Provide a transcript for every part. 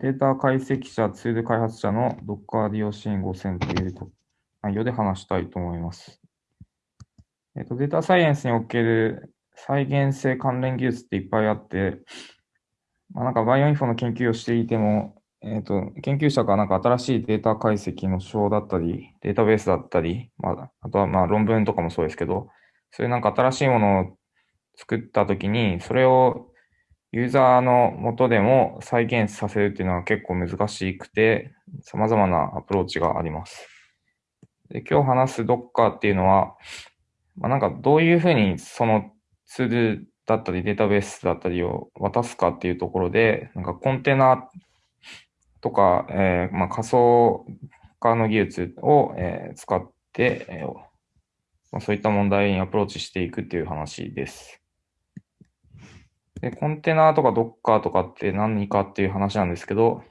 データ解析者、ツール開発者の Docker 利用支援5000という内容で話したいと思います。えっと、データサイエンスにおける再現性関連技術っていっぱいあって、まあ、なんかバイオインフォの研究をしていても、えっ、と、研究者がなんか新しいデータ解析の手法だったり、データベースだったり、まあ、あとはまあ論文とかもそうですけど、そういうなんか新しいものを作ったときに、それをユーザーの元でも再現させるっていうのは結構難しくて、様々なアプローチがあります。で今日話す Docker っていうのは、まあ、なんかどういうふうにそのツールだったりデータベースだったりを渡すかっていうところで、なんかコンテナとか、えー、まあ、仮想化の技術を、えー、使って、えーまあ、そういった問題にアプローチしていくっていう話です。で、コンテナとか Docker とかって何かっていう話なんですけど、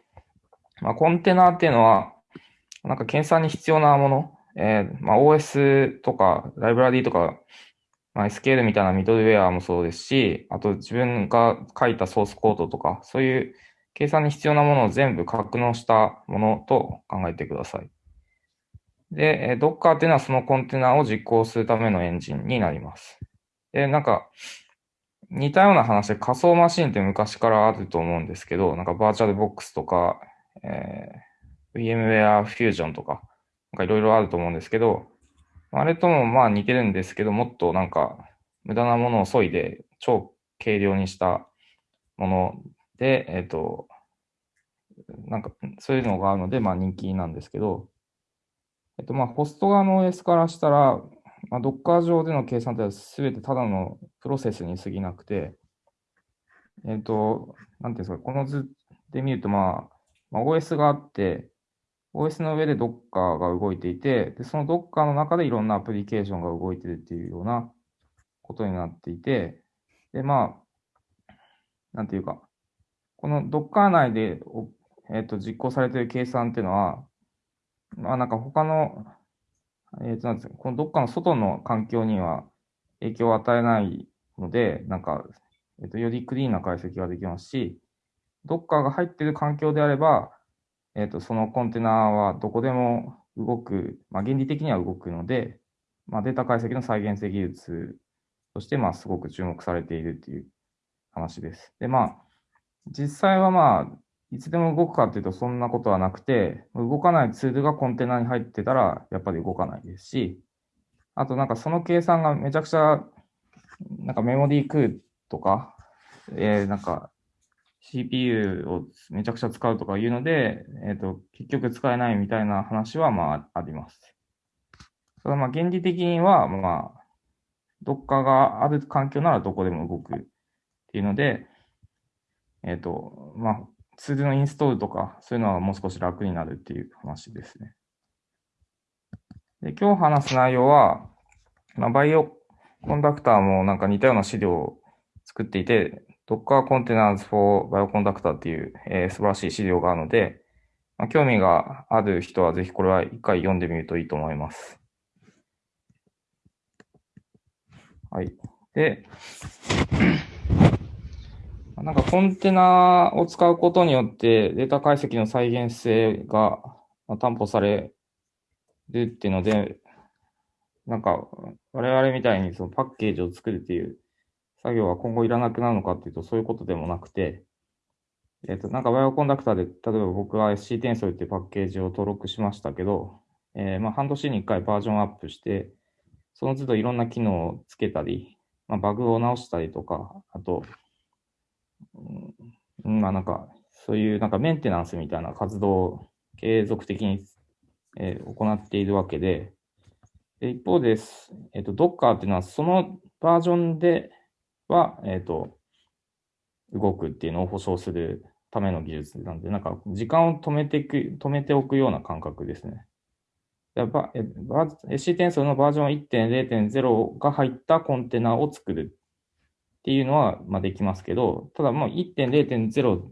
まあ、コンテナーっていうのは、なんか検査に必要なもの、えー、まあ、OS とか、ライブラリーとか、まあ、SQL みたいなミドルウェアもそうですし、あと自分が書いたソースコードとか、そういう計算に必要なものを全部格納したものと考えてください。で、Docker っていうのはそのコンテナを実行するためのエンジンになります。で、なんか、似たような話で仮想マシンって昔からあると思うんですけど、なんかバーチャルボックスとか、えー、VMware Fusion とか、なんかいろいろあると思うんですけど、あれともまあ似てるんですけど、もっとなんか無駄なものを削いで超軽量にしたもので、えっ、ー、と、なんかそういうのがあるので、まあ人気なんですけど、えっとまあホスト側の OS からしたら、まあ、Docker 上での計算っては全てただのプロセスに過ぎなくて、えっ、ー、と、なんていうんですか、この図で見ると、まあ、まあ、OS があって、OS の上で Docker が動いていて、で、その Docker の中でいろんなアプリケーションが動いてるっていうようなことになっていて、で、まあ、なんていうか、この Docker 内で、えっ、ー、と、実行されている計算っていうのは、まあなんか他のえっ、ー、と、なんですか、このどっかの外の環境には影響を与えないので、なんか、えっ、ー、と、よりクリーンな解析ができますし、どっかが入っている環境であれば、えっ、ー、と、そのコンテナはどこでも動く、まあ、原理的には動くので、まあ、データ解析の再現性技術として、まあ、すごく注目されているっていう話です。で、まあ、実際はまあ、いつでも動くかっていうとそんなことはなくて、動かないツールがコンテナに入ってたらやっぱり動かないですし、あとなんかその計算がめちゃくちゃ、なんかメモリー食うとか、えー、なんか CPU をめちゃくちゃ使うとかいうので、えっ、ー、と、結局使えないみたいな話はまああります。ただまあ原理的にはまあ、どっかがある環境ならどこでも動くっていうので、えっ、ー、と、まあ、ツールのインストールとか、そういうのはもう少し楽になるっていう話ですね。で今日話す内容は、まあ、バイオコンダクターもなんか似たような資料を作っていて、Docker Containers for Bioconductor っていう、えー、素晴らしい資料があるので、まあ、興味がある人はぜひこれは一回読んでみるといいと思います。はい。で、なんかコンテナを使うことによってデータ解析の再現性が担保されるっていうので、なんか我々みたいにそのパッケージを作るっていう作業は今後いらなくなるのかっていうとそういうことでもなくて、えっ、と、なんかバイオコンダクターで、例えば僕は SC テンソルっていうパッケージを登録しましたけど、えー、まあ半年に1回バージョンアップして、その都度いろんな機能をつけたり、まあ、バグを直したりとか、あと、うん、まあなんか、そういうなんかメンテナンスみたいな活動を継続的に、えー、行っているわけで、で一方です、えっ、ー、と、Docker っていうのはそのバージョンでは、えっ、ー、と、動くっていうのを保証するための技術なんで、なんか時間を止めていく、止めておくような感覚ですね。SC 転送のバージョン1.0.0が入ったコンテナを作る。っていうのは、まあ、できますけど、ただもう1.0.0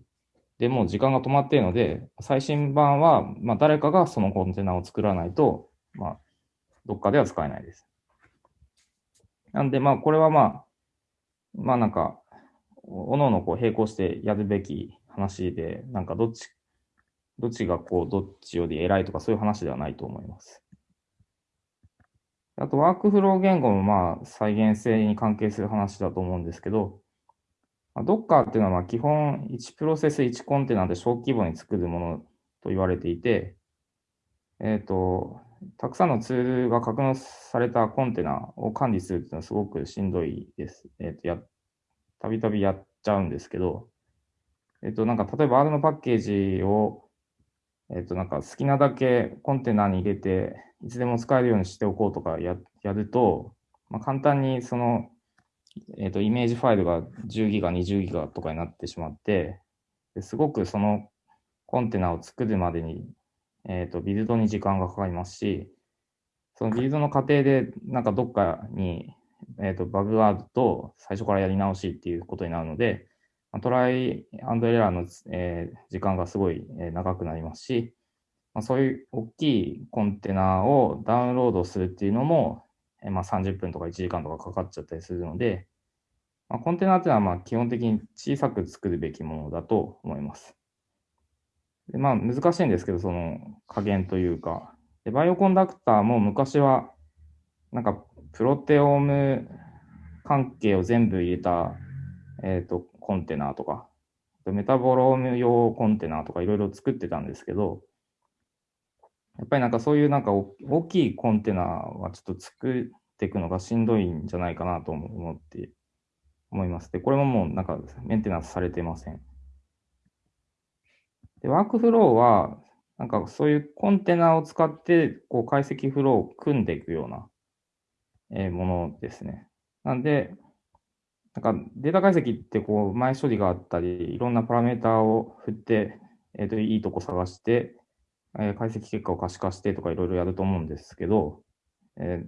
でも時間が止まっているので、最新版は、まあ、誰かがそのコンテナを作らないと、まあ、どっかでは使えないです。なんで、まあ、これはまあ、まあなんか、おのおのこう並行してやるべき話で、なんかどっちどっちがこう、どっちより偉いとかそういう話ではないと思います。あと、ワークフロー言語もまあ、再現性に関係する話だと思うんですけど、Docker っていうのはまあ基本1プロセス1コンテナで小規模に作るものと言われていて、えっ、ー、と、たくさんのツールが格納されたコンテナを管理するっていうのはすごくしんどいです。えっ、ー、と、や、たびたびやっちゃうんですけど、えっ、ー、と、なんか例えば R のパッケージを、えっ、と、なんか好きなだけコンテナに入れて、いつでも使えるようにしておこうとかややると、まあ、簡単にその、えっ、と、イメージファイルが10ギガ、20ギガとかになってしまって、ですごくそのコンテナを作るまでにえっ、と、ビルドに時間がかかりますし、そのビルドの過程で、なんかどっかに、えっ、と、バグがあると、最初からやり直しっていうことになるので、トライアンドエラーの、えー、時間がすごい、え長くなりますし、まあ、そういう大きいコンテナをダウンロードするっていうのも、えまあ、30分とか1時間とかかかっちゃったりするので、まあ、コンテナっていうのはまあ基本的に小さく作るべきものだと思います。でまあ難しいんですけど、その加減というか。でバイオコンダクターも昔は、なんかプロテオーム関係を全部入れた、えっ、ー、と、コンテナとか、メタボローム用コンテナとかいろいろ作ってたんですけど、やっぱりなんかそういうなんか大きいコンテナはちょっと作っていくのがしんどいんじゃないかなと思って思います。で、これももうなんかメンテナンスされてません。で、ワークフローは、なんかそういうコンテナを使って、こう解析フローを組んでいくような、えものですね。なんで、なんかデータ解析ってこう前処理があったり、いろんなパラメータを振って、えっ、と、いいとこ探して、え、解析結果を可視化してとかいろいろやると思うんですけど、え、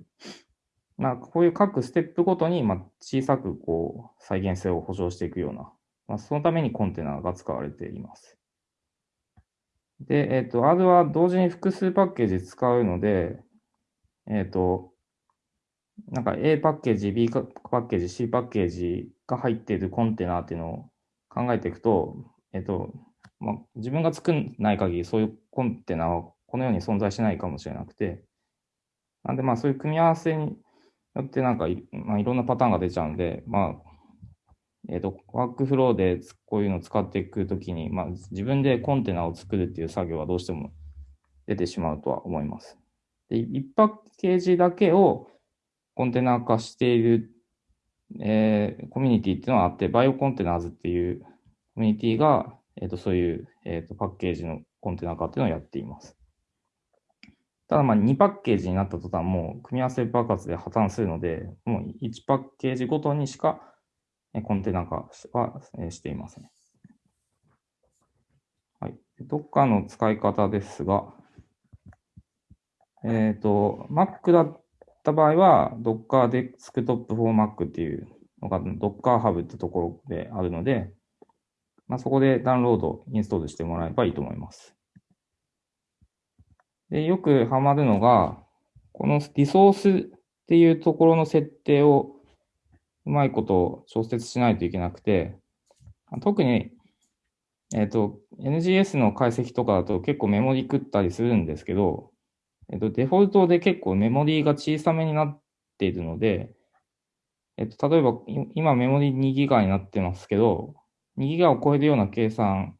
まあ、こういう各ステップごとに、まあ、小さくこう再現性を保証していくような、まあ、そのためにコンテナが使われています。で、えっ、と、R は同時に複数パッケージ使うので、えっ、と、なんか A パッケージ、B パッケージ、C パッケージが入っているコンテナっていうのを考えていくと、えっ、と、まあ、自分が作んない限りそういうコンテナはこのように存在しないかもしれなくて、なんでまあそういう組み合わせによってなんかい,、まあ、いろんなパターンが出ちゃうんで、まあえっ、と、ワークフローでこういうのを使っていくときに、まあ、自分でコンテナを作るっていう作業はどうしても出てしまうとは思います。で、1パッケージだけをコンテナ化している、えー、コミュニティっていうのはあって、バイオコンテナーズっていうコミュニティが、え、ー、と、そういう、え、ー、と、パッケージのコンテナ化っていうのをやっています。ただ、まあ、2パッケージになった途端、もう組み合わせ爆発で破綻するので、もう1パッケージごとにしかコンテナ化はしていますね。はい。Docker の使い方ですが、えっ、ー、と、Mac だった場合は、Docker Desktop for Mac っていうのが Docker Hub ってところであるので、まあ、そこでダウンロード、インストールしてもらえばいいと思います。で、よくハマるのが、このリソースっていうところの設定をうまいこと調節しないといけなくて、特に、えっ、ー、と、NGS の解析とかだと結構メモリ食ったりするんですけど、えっ、と、デフォルトで結構メモリーが小さめになっているので、えっ、と、例えば、今メモリー2ギガになってますけど、2ギガを超えるような計算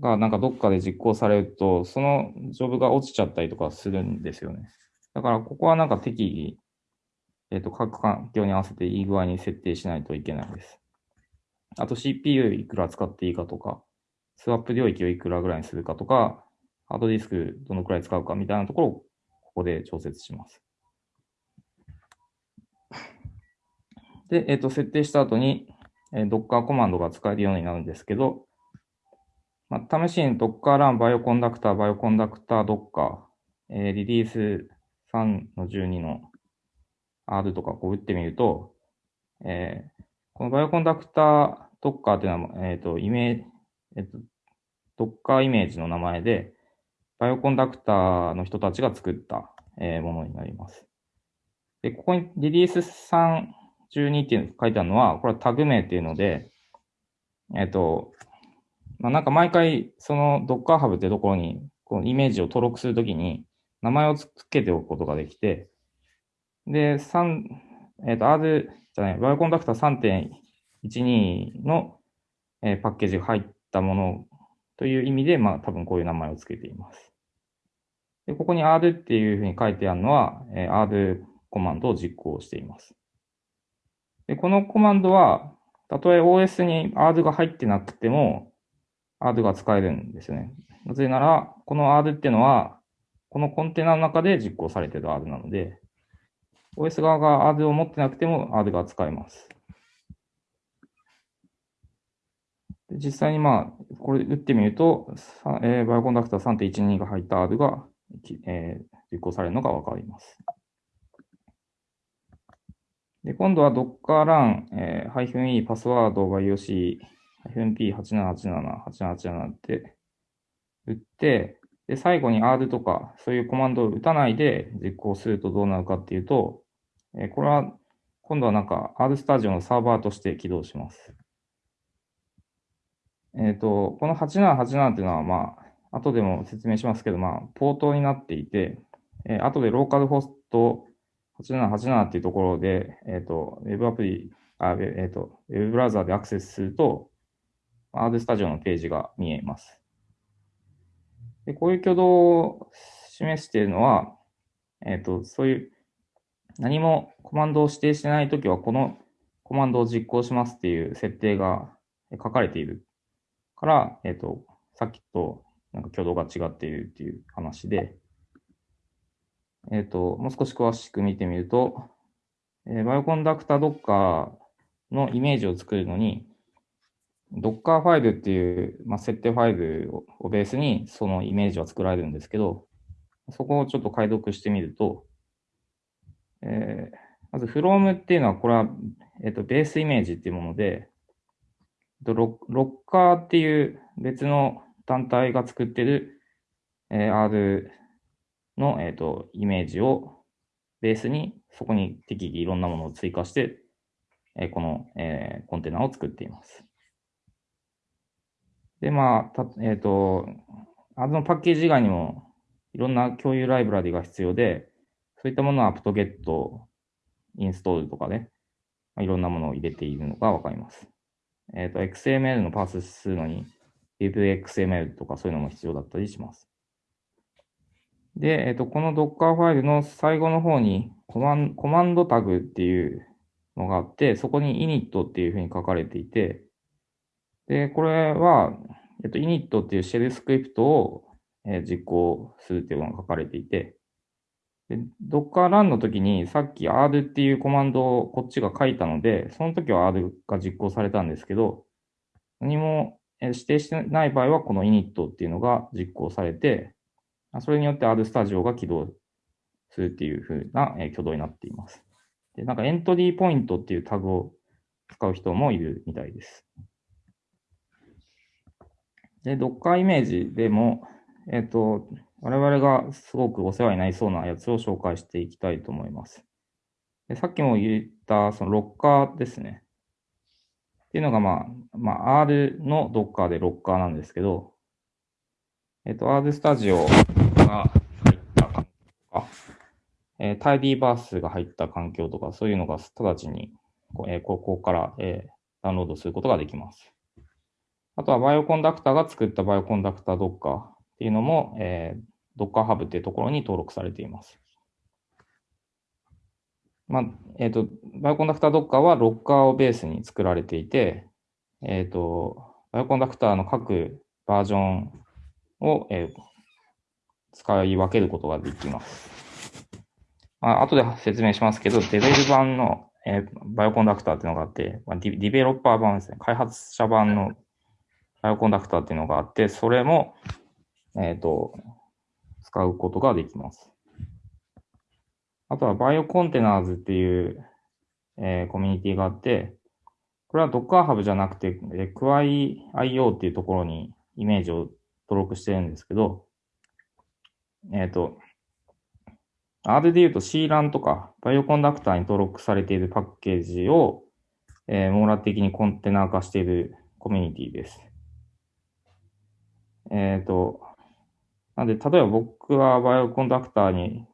がなんかどっかで実行されると、そのジョブが落ちちゃったりとかするんですよね。だからここはなんか適宜えっ、と、各環境に合わせていい具合に設定しないといけないです。あと CPU いくら使っていいかとか、スワップ領域をいくらぐらいにするかとか、ハードディスクどのくらい使うかみたいなところをここで調節します。で、えっ、ー、と、設定した後に、えー、Docker コマンドが使えるようになるんですけど、まあ、試しに Docker run Bioconductor、Bioconductor Docker、えー、リリース3の12の R とかこう打ってみると、えー、このバイオコンダクタードッカーっていうのは、えっ、ー、と、イメージ、えっ、ー、と、ドッカーイメージの名前で、バイオコンダクターの人たちが作った、えー、ものになります。で、ここにリリース312っていうの書いてあるのは、これはタグ名っていうので、えっ、と、まあ、なんか毎回、その Docker Hub ってところに、このイメージを登録するときに、名前を付けておくことができて、で、3、えっ、ー、と、R じゃない、バイオコンダクター3.12の、えー、パッケージが入ったものという意味で、まあ多分こういう名前を付けています。で、ここに R っていうふうに書いてあるのは、えー、R コマンドを実行しています。で、このコマンドは、たとえ OS に R が入ってなくても、R が使えるんですよね。なぜなら、この R っていうのは、このコンテナの中で実行されている R なので、OS 側が R を持ってなくても R が使えます。で実際にまあ、これ打ってみると、えー、バイオコンダクター3.12が入った R が、えー、実行されるのがわかります。で、今度は Docker run、えー、-e パスワード -yoc -p8787、8787って打って、で、最後に R とか、そういうコマンドを打たないで実行するとどうなるかっていうと、えー、これは、今度はなんか R スタジオのサーバーとして起動します。えっ、ー、と、この8787っていうのは、まあ、後でも説明しますけど、まあ、ポートになっていて、えー、後でローカルホスト8787っていうところで、えっ、ー、と、ウェブアプリ、あえっ、ー、と、ウェブブラウザーでアクセスすると、R スタジオのページが見えます。でこういう挙動を示しているのは、えっ、と、そういう何もコマンドを指定してないときは、このコマンドを実行しますっていう設定が書かれているから、えっ、と、さっきとなんか挙動が違っているっていう話で、えっ、ー、と、もう少し詳しく見てみると、えー、バイオコンダクタードッカーのイメージを作るのに、ドッカーファイルっていう、まあ、設定ファイルをベースにそのイメージは作られるんですけど、そこをちょっと解読してみると、えー、まず from っていうのは、これは、えっ、ー、と、ベースイメージっていうもので、ロッカーっていう別の団体が作ってる、えー、R の、え、ー、と、イメージをベースに、そこに適宜いろんなものを追加して、えー、この、えー、コンテナを作っています。で、まあ、たえっ、ー、と、あのパッケージ以外にも、いろんな共有ライブラリが必要で、そういったものは apt-get、インストールとかね、まあ、いろんなものを入れているのがわかります。えっ、ー、と、XML のパースするのに、DivXML とかそういうのも必要だったりします。で、えっ、と、この Docker ファイルの最後の方にコマンコマンドタグっていうのがあって、そこに init っていうふうに書かれていて、で、これは、えっと、init っていうシェルスクリプトを、え実行するっていうのが書かれていて、で、Docker run の時にさっき R っていうコマンドをこっちが書いたので、その時は R が実行されたんですけど、何も指定してない場合はこの init っていうのが実行されて、それによって R スタジオが起動するっていう風な、挙動になっています。で、なんかエントリーポイントっていうタグを使う人もいるみたいです。で、Docker イメージでも、えっ、ー、と、我々がすごくお世話になりそうなやつを紹介していきたいと思います。でさっきも言ったそのロッカーですね。っていうのがまあ、まあ、R の Docker でロッカーなんですけど、えっ、ー、と、R スタジオが入った環境とか、えー、タイディーバースが入った環境とか、そういうのが直ちに、えー、ここから、えー、ダウンロードすることができます。あとはバイオコンダクターが作ったバイオコンダクター Docker っていうのも、えー、Docker Hub っていうところに登録されています。まあ、えっ、ー、と、バイオコンダクター Docker はロッカーをベースに作られていて、えっ、ー、と、 Bioconductor の各バージョンを、えー、使い分けることができます。まあ、後で説明しますけど、 devel 版の、えー、 Bioconductor っていうのがあって、まあ、ディデベロッパー版ですね。開発者版の Bioconductor っていうのがあって、それも、えっ、ー、と、使うことができます。あとは BioContainers っていう、えー、コミュニティがあって、これは Docker Hub じゃなくて、え Quay.io っていうところにイメージを登録してるんですけど、えっ、ー、と、R で言うと C ランとかバイオコンダクターに登録されているパッケージを、えー、網羅的にコンテナ化しているコミュニティです。えっ、ー、と、なんで、例えば僕は Bioconductor に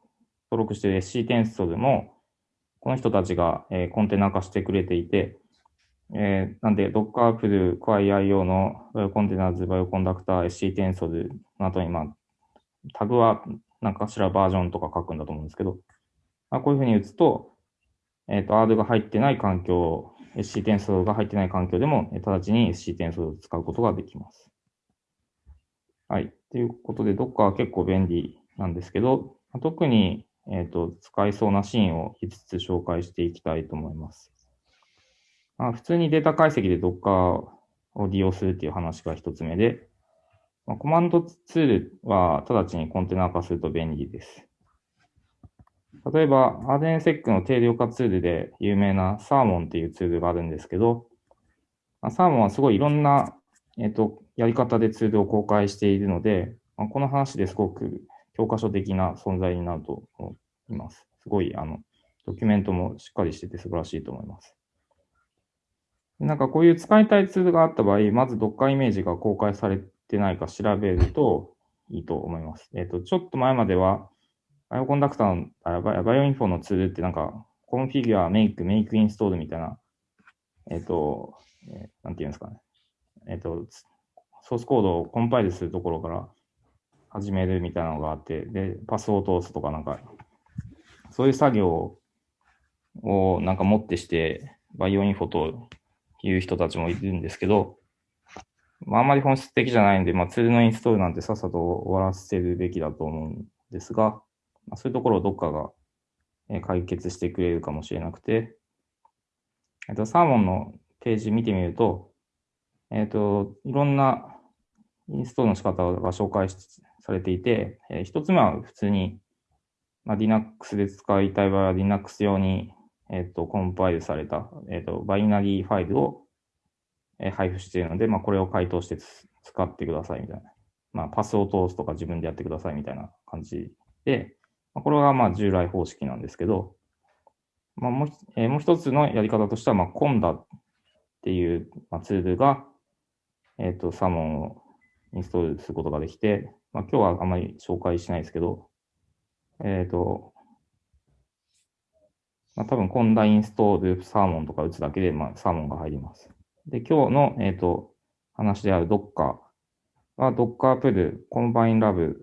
登録している scTensor でも、この人たちが、えー、コンテナ化してくれていて、えー、なんで、Docker Pull QuiIO のバイオコンテナーズバイオコンダクター SC テンソルの後に、まあ、タグは何かしらバージョンとか書くんだと思うんですけど、あ、こういうふうに打つと、えっ、ー、と、ARD が入ってない環境、SC 転送が入ってない環境でも、直ちに SC 転送を使うことができます。はい。ということで、Docker は結構便利なんですけど、特に、えっ、ー、と、使いそうなシーンを5つ紹介していきたいと思います。まあ、普通にデータ解析で Docker を利用するっていう話が1つ目で、まあ、コマンドツールは直ちにコンテナ化すると便利です。例えば、アデンセックの定量化ツールで有名なサーモンっていうツールがあるんですけど、まあ、 Salmon はすごいいろんな、えっ、と、やり方でツールを公開しているので、まあ、この話ですごく教科書的な存在になると思います。すごい、あの、ドキュメントもしっかりしてて素晴らしいと思います。なんかこういう使いたいツールがあった場合、まず Docker イメージが公開されてないか調べるといいと思います。えっ、と、ちょっと前までは、 Bioconductor の、あバイオインフォのツールってなんか、 configure、make、make install みたいな、えっ、ー、と、えー、なんていうんですかね。えっ、と、ソースコードをコンパイルするところから始めるみたいなのがあって、で、パスを通すとかなんか、そういう作業をなんかもってして、バイオインフォという人たちもいるんですけど、まあ、あんまり本質的じゃないんで、まあ、ツールのインストールなんてさっさと終わらせるべきだと思うんですが、まあ、そういうところをどっかが解決してくれるかもしれなくて、えっと、サーモンのページ見てみると、えっと、いろんなインストールの仕方が紹介しされていて、えー、一つ目は普通に、まあ、Linux で使いたい場合は Linux 用に、えっと、コンパイルされた、えっと、バイナリーファイルを、えー、配布しているので、まあ、これを回答して使ってくださいみたいな。まあ、パスを通すとか自分でやってくださいみたいな感じで、まあこれはまあ従来方式なんですけど、まあ、もうえー、もう一つのやり方としては、まあ、コンダっていう、まあ、ツールが、えっ、ー、と、サモンをインストールすることができて、まあ、今日はあまり紹介しないですけど、えっ、ー、と、まあ、多分コンダインストールサーモンとか打つだけで、まあ、サーモンが入ります。で、今日の、えっ、と、話である Docker は Docker プルコンバインラブ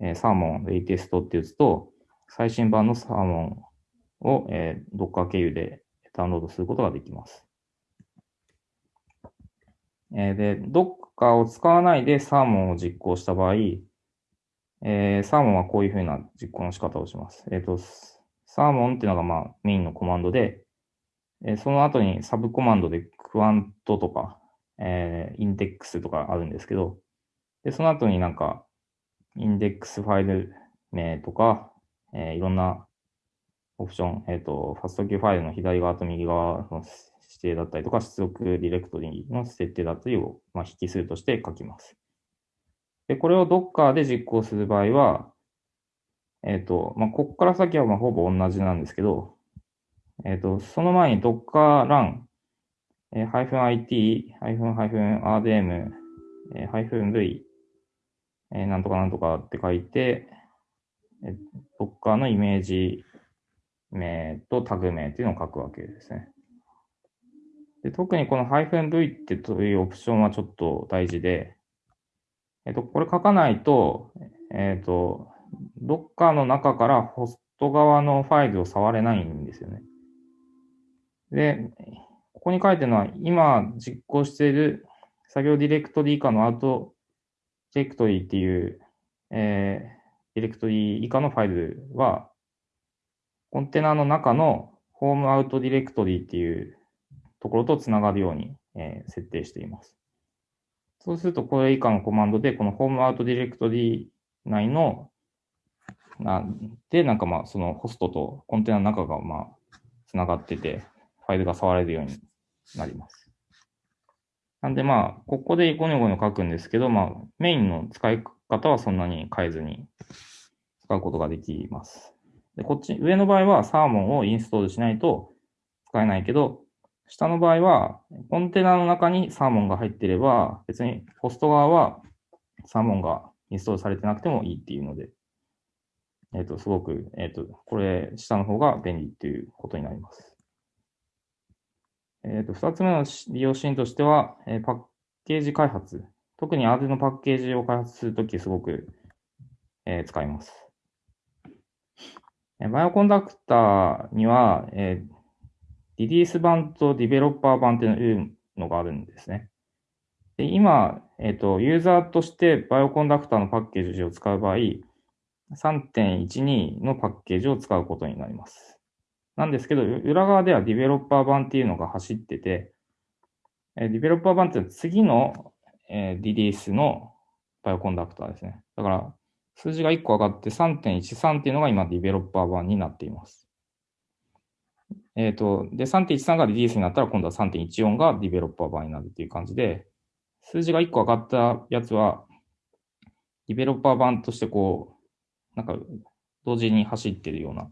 えー、サーモンレイテストって打つと、最新版のサーモンを、えー、Docker 経由でダウンロードすることができます。えー、で、Docker を使わないでサーモンを実行した場合、えー、サーモンはこういうふうな実行の仕方をします。えっ、ー、と、サーモンっていうのがまあメインのコマンドで、えー、その後にサブコマンドでクワントとか、えー、インデックスとかあるんですけど、で、その後になんか、インデックスファイル名とか、えー、いろんなオプション、えっ、ー、と、 FASTQ ファイルの左側と右側の指定だったりとか、出力ディレクトリの設定だったりを、まあ、引数として書きます。で、これを Docker で実行する場合は、えっ、ー、と、まあ、ここから先はまあほぼ同じなんですけど、えっ、ー、と、その前に Docker run、えー、-it、-rdm、えー、-v えー、なんとかなんとかって書いて、え Docker のイメージ名とタグ名っていうのを書くわけですね。で特にこの -v ってというオプションはちょっと大事で、えっ、と、これ書かないと、えっ、と、Docker の中からホスト側のファイルを触れないんですよね。で、ここに書いてるのは、今実行している作業ディレクトリ以下のアウトディレクトリーっていう、えー、ディレクトリ以下のファイルは、コンテナの中のホームアウトディレクトリーっていうところとつながるように、えー、設定しています。そうすると、これ以下のコマンドで、このホームアウトディレクトリ内の、なんで、なんかまあ、そのホストとコンテナの中がまあ、つながってて、ファイルが触れるようになります。なんでまあ、ここでゴニョゴニョ書くんですけど、まあ、メインの使い方はそんなに変えずに使うことができます。で、こっち、上の場合はサーモンをインストールしないと使えないけど、下の場合は、コンテナの中にサーモンが入っていれば、別にホスト側はサーモンがインストールされてなくてもいいっていうので、えっ、と、すごく、えっ、と、これ、下の方が便利っていうことになります。えっ、と、二つ目の利用シーンとしては、えパッケージ開発。特に R のパッケージを開発するときすごく、え使います。Bioconductor には、えリリース版とディベロッパー版っていうのがあるんですね。で今、えっ、ー、と、ユーザーとして Bioconductor のパッケージを使う場合、3.12のパッケージを使うことになります。なんですけど、裏側ではディベロッパー版っていうのが走ってて、ディベロッパー版って次のリリースのバイオコンダクターですね。だから、数字が1個上がって3.13っていうのが今ディベロッパー版になっています。えっ、ー、と、で、3.13がリリースになったら今度は3.14がディベロッパー版になるっていう感じで、数字が1個上がったやつは、ディベロッパー版としてこう、なんか、同時に走ってるような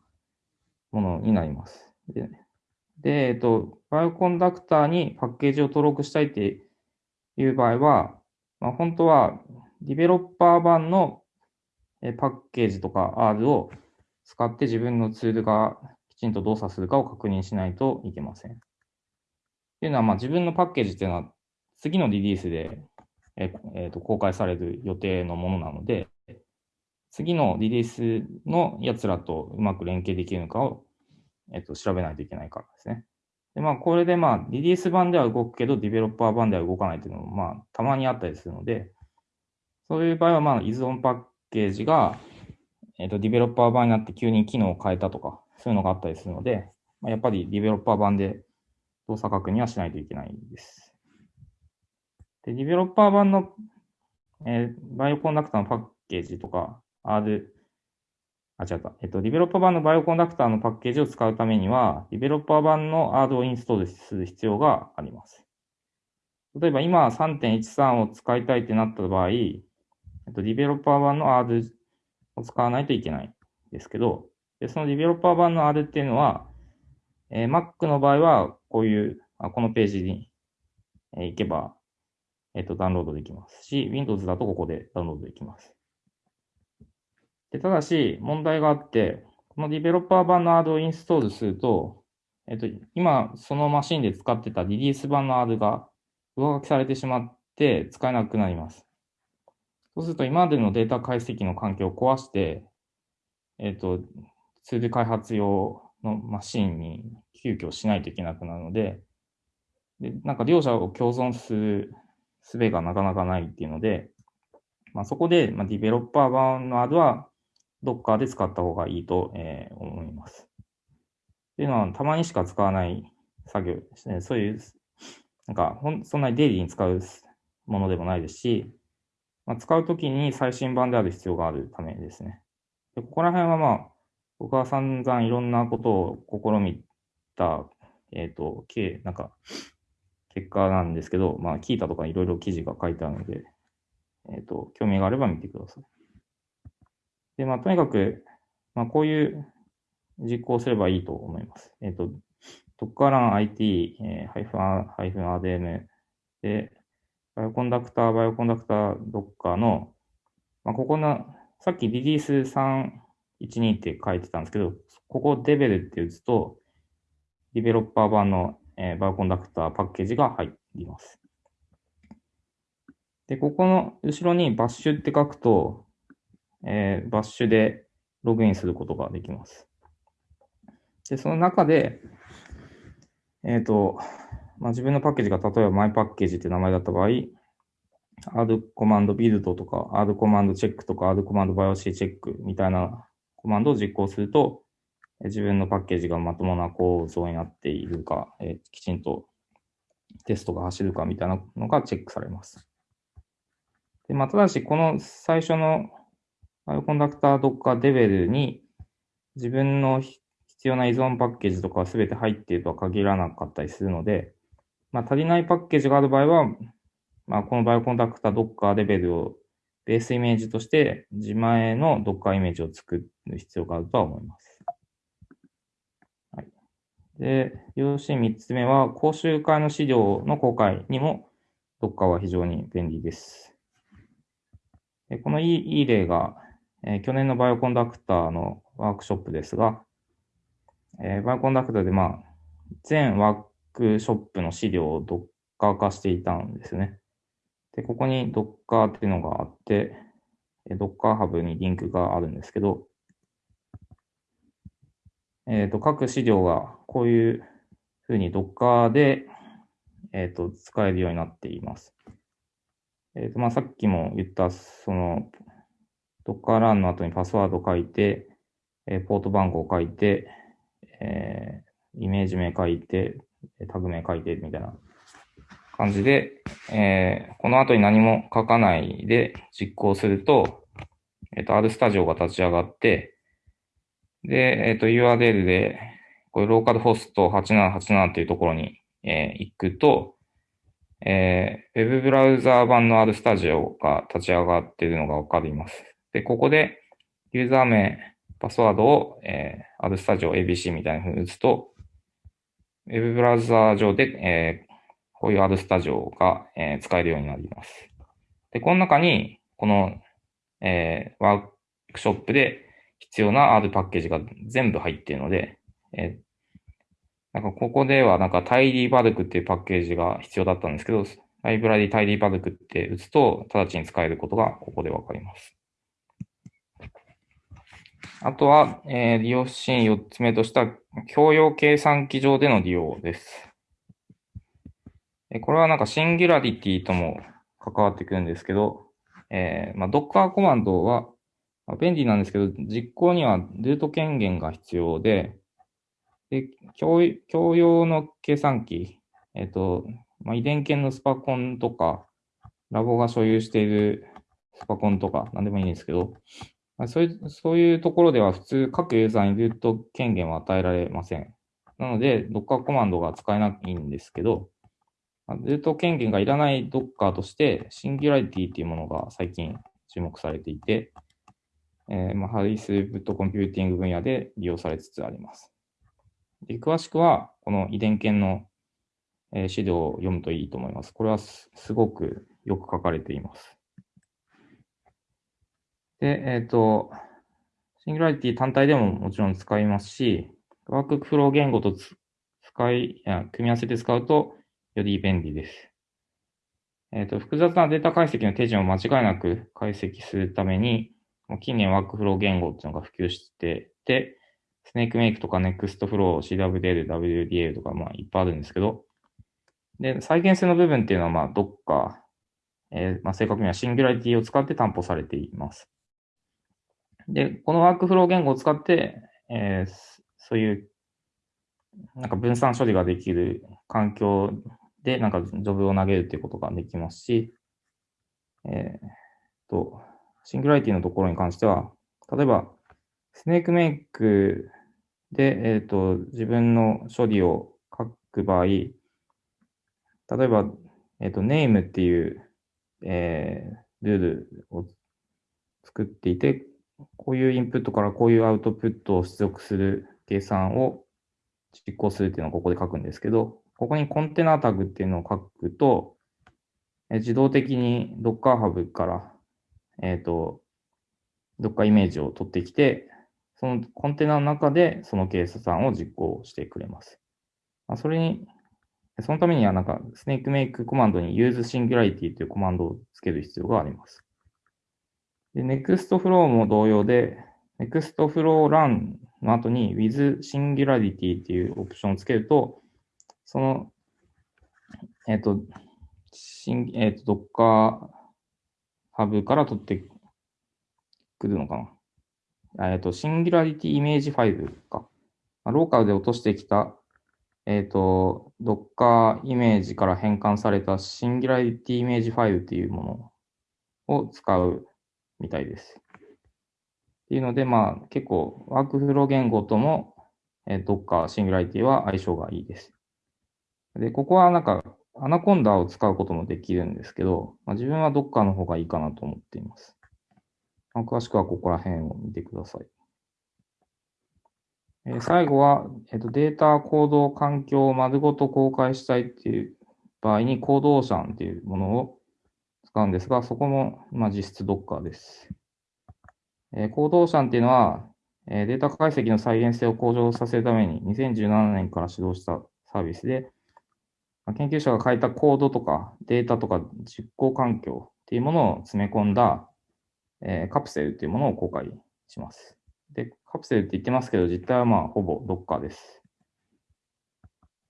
ものになります。で、でえっ、ー、と、バイオコンダクターにパッケージを登録したいっていう場合は、まあ、本当は、ディベロッパー版のパッケージとか R を使って自分のツールがきちんと動作するかを確認しないといけません。っていうのは、まあ、自分のパッケージっていうのは次のリリースで、ええー、と公開される予定のものなので、次のリリースのやつらとうまく連携できるのかを、えっ、ー、と調べないといけないからですね。で、まあ、これでまあ、リリース版では動くけど、ディベロッパー版では動かないっていうのも、まあ、たまにあったりするので、そういう場合は、まあ、依存パッケージが、えっ、ー、と、ディベロッパー版になって急に機能を変えたとか、そういうのがあったりするので、まあ、やっぱりディベロッパー版で動作確認はしないといけないです。で、ディベロッパー版の、えー、バイオコンダクターのパッケージとか、R、あ、違った。えっと、ディベロッパー版のバイオコンダクターのパッケージを使うためには、ディベロッパー版の R をインストールする必要があります。例えば今3.13を使いたいってなった場合、えっと、ディベロッパー版の R を使わないといけないですけど、でそのディベロッパー版の R っていうのは、えー、Mac の場合は、こういう、あこのページに、えー、行けば、えっ、ー、と、ダウンロードできますし、Windows だとここでダウンロードできます。でただし、問題があって、このディベロッパー版の R をインストールすると、えっ、と、今、そのマシンで使ってたリリース版の R が上書きされてしまって使えなくなります。そうすると、今までのデータ解析の環境を壊して、えっ、と、ツール開発用のマシンに急遽しないといけなくなるので、でなんか両者を共存する術がなかなかないっていうので、まあ、そこで、まあ、ディベロッパー版の R は Docker で使った方がいいと、えー、思います。っていうのは、たまにしか使わない作業ですね。そういう、なんかほん、そんなにデイリーに使うものでもないですし、まあ、使うときに最新版である必要があるためですね。でここら辺はまあ、僕は散々いろんなことを試みた、えっ、ー、と、計、なんか、結果なんですけど、まあ、 Qiita とかいろいろ記事が書いてあるので、えっ、ー、と、興味があれば見てください。で、まあ、とにかく、まあ、こういう実行すればいいと思います。えっ、ー、と、Docker run IT、えー、ハイフン、ハイフン rm で、 Bioconductor、Bioconductor Docker の、まあ、ここの、さっきリリース312って書いてたんですけど、ここ devel って打つと、ディベロッパー版のえー、バーコンダクターパッケージが入ります。で、ここの後ろにバッシュって書くと、えー、バッシュでログインすることができます。で、その中で、えっ、ー、と、まあ、自分のパッケージが例えばマイパッケージって名前だった場合、R コマンドビルドとか、R コマンドチェックとか、R コマンドバイオシーチェックみたいなコマンドを実行すると、自分のパッケージがまともな構造になっているか、え、きちんとテストが走るかみたいなのがチェックされます。でまあ、ただし、この最初のバイオコンダクター Docker レベルに自分の必要な依存パッケージとかは全て入っているとは限らなかったりするので、まあ、足りないパッケージがある場合は、まあ、このバイオコンダクター Docker レベルをベースイメージとして自前の Docker イメージを作る必要があるとは思います。はいで、要旨3つ目は、講習会の資料の公開にも、Docker は非常に便利です。このいいいい例が、えー、去年のバイオコンダクターのワークショップですが、えー、バイオコンダクターで、まあ、全ワークショップの資料をドッカー化していたんですね。で、ここにドッカーっていうのがあって、ドッカーハブにリンクがあるんですけど、えっ、ー、と、各資料がこういうふうに Docker で、えっ、ー、と、使えるようになっています。えっ、ー、と、まあ、さっきも言った、その、Docker run の後にパスワード書いて、えポート番号書いて、えイメージ名書いて、タグ名書いて、みたいな感じで、えこの後に何も書かないで実行すると、えっ、と、R スタジオが立ち上がって、で、えっ、ー、と、URL で、これローカルホスト8787っていうところに、えー、行くと、えー、ウェブブラウザー版の R スタジオが立ち上がっているのがわかります。で、ここで、ユーザー名、パスワードを、えー、R スタジオ ABC みたいな風に打つと、ウェブブラウザー上で、えー、こういう R スタジオが、えー、使えるようになります。で、この中に、この、えー、ワークショップで必要な R パッケージが全部入っているので、えなんかここではなんかタイリーバルクっていうパッケージが必要だったんですけど、ライブラリータイリーバルクって打つと、直ちに使えることがここでわかります。あとは、えー、利用シーン4つ目とした共用計算機上での利用です。これはなんかシンギュラリティとも関わってくるんですけど、えー、まあ、Docker コマンドはまあ、便利なんですけど、実行にはルート権限が必要で、で、共共用の計算機、えっ、ー、と、まあ、遺伝圏のスパコンとか、ラボが所有しているスパコンとか、なんでもいいんですけど、まあ、そういう、そういうところでは普通各ユーザーにルート権限は与えられません。なので、Docker コマンドが使えないんですけど、ルート権限がいらない Docker として、シンギュラリティっていうものが最近注目されていて、えー、まあ、ハイスループットコンピューティング分野で利用されつつあります。で詳しくは、この遺伝研の、えー、資料を読むといいと思います。これはすごくよく書かれています。で、えっ、ー、と、 Singularity 単体でももちろん使いますし、ワークフロー言語と使い、組み合わせて使うとより便利です。えっ、ー、と、複雑なデータ解析の手順を間違いなく解析するために、近年ワークフロー言語っていうのが普及してて、スネークメイクとか Nextflow、CWDL、WDL とかまあいっぱいあるんですけど、で、再現性の部分っていうのはまあ Docker、えー、まあ正確にはシンギュラリティを使って担保されています。で、このワークフロー言語を使って、えー、そういうなんか分散処理ができる環境でなんかジョブを投げるっていうことができますし、えー、と、シングラリティのところに関しては、例えば、スネークメイクで、えっ、と、自分の処理を書く場合、例えば、えっ、と、ネームっていう、えー、ルールを作っていて、こういうインプットからこういうアウトプットを出力する計算を実行するっていうのをここで書くんですけど、ここにコンテナタグっていうのを書くと、え自動的に Docker Hub からえっ、ー、と、どっかイメージを取ってきて、そのコンテナの中でその計算を実行してくれます。まあ、それに、そのためにはなんか、スネークメイクコマンドに use singularity というコマンドをつける必要があります。で、nextflow も同様で、nextflow run の後に with singularity っていうオプションをつけると、その、えっ、ー、と、えっ、ー、と、Docker ハブから取ってくるのかな。えっ、ー、と、シンギュラリティイメージファイルか。ローカルで落としてきた、えっ、と、Docker イメージから変換されたシンギュラリティイメージファイルっていうものを使うみたいです。っていうので、まあ、結構、ワークフロー言語とも、えー、Docker シンギュラリティは相性がいいです。で、ここはなんか、アナコンダを使うこともできるんですけど、まあ、自分はどっかの方がいいかなと思っています。まあ、詳しくはここら辺を見てください。えー、最後は、えーと、データコード環境を丸ごと公開したいっていう場合に、コードオーシャンっていうものを使うんですが、そこも、まあ、実質 Docker です。えー、コードオーシャンっていうのは、えーデータ解析の再現性を向上させるために2017年から始動したサービスで、まあ研究者が書いたコードとかデータとか実行環境っていうものを詰め込んだ、えーカプセルっていうものを公開します。で、カプセルって言ってますけど、実態はまあほぼ Docker です。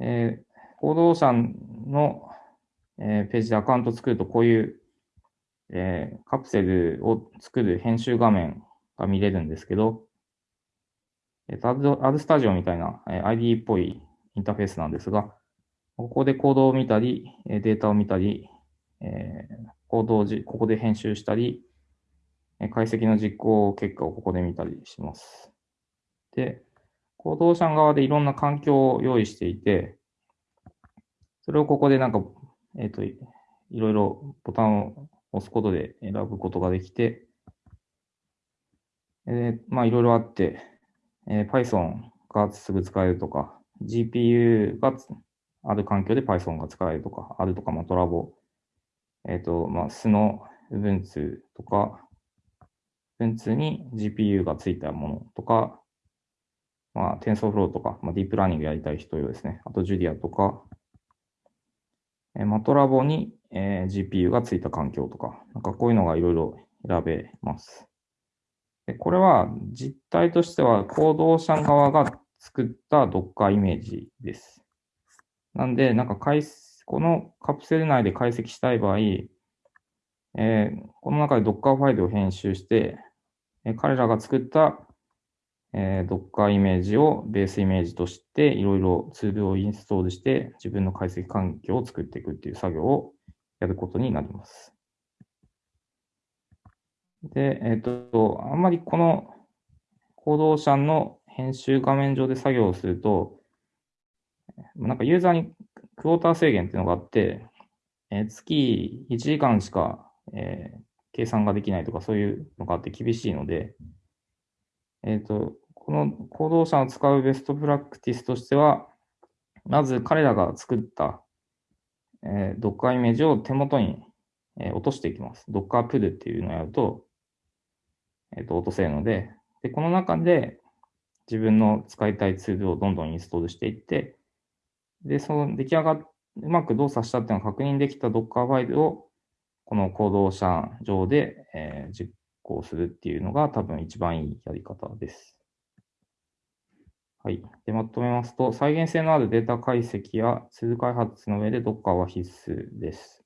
えーコードオーシャンの、えーページでアカウント作ると、こういう、えーカプセルを作る編集画面が見れるんですけど、えっと、アドスタジオみたいな、えー ID っぽいインターフェースなんですが、ここでコードを見たり、データを見たり、えーコードをじここで編集したり、解析の実行結果をここで見たりします。で、コードオーシャン側でいろんな環境を用意していて、それをここでなんか、えっ、と、いろいろボタンを押すことで選ぶことができて、えーまあいろいろあって、えー Python がすぐ使えるとか、GPU がある環境で Python が使えるとか、あるとか、まあトラボ、えっ、と、まあ、スの Ubuntu とか、Ubuntu に GPU がついたものとか、まあ、TensorFlow とか、まあ、ディープラーニングやりたい人用ですね。あと Julia とか、えー、マトラボに、えー GPU がついた環境とか、なんかこういうのがいろいろ選べます。でこれは実態としては、コードオーシャン側が作った Docker イメージです。なんで、なんか解このカプセル内で解析したい場合、えーこの中で Docker ファイルを編集して、えー彼らが作った、えー Docker イメージをベースイメージとして、いろいろツールをインストールして、自分の解析環境を作っていくっていう作業をやることになります。で、えっ、と、あんまりこのコードオーシャンの編集画面上で作業をすると、なんかユーザーにクォーター制限っていうのがあって、えー月1時間しか、えー計算ができないとかそういうのがあって厳しいので、えっ、と、このコードオーシャンを使うベストプラクティスとしては、まず彼らが作った、えー、Docker イメージを手元に、えー落としていきます。Docker pull っていうのをやると、えっ、と、落とせるので、で、この中で自分の使いたいツールをどんどんインストールしていって、で、その出来上がっ、うまく動作したっていうのが確認できた Docker ファイルを、このコードオーシャン上で、えー実行するっていうのが多分一番いいやり方です。はい。で、まとめますと、再現性のあるデータ解析やツール開発の上で Docker は必須です。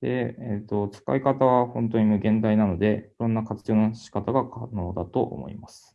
で、えっ、と、使い方は本当に無限大なので、いろんな活用の仕方が可能だと思います。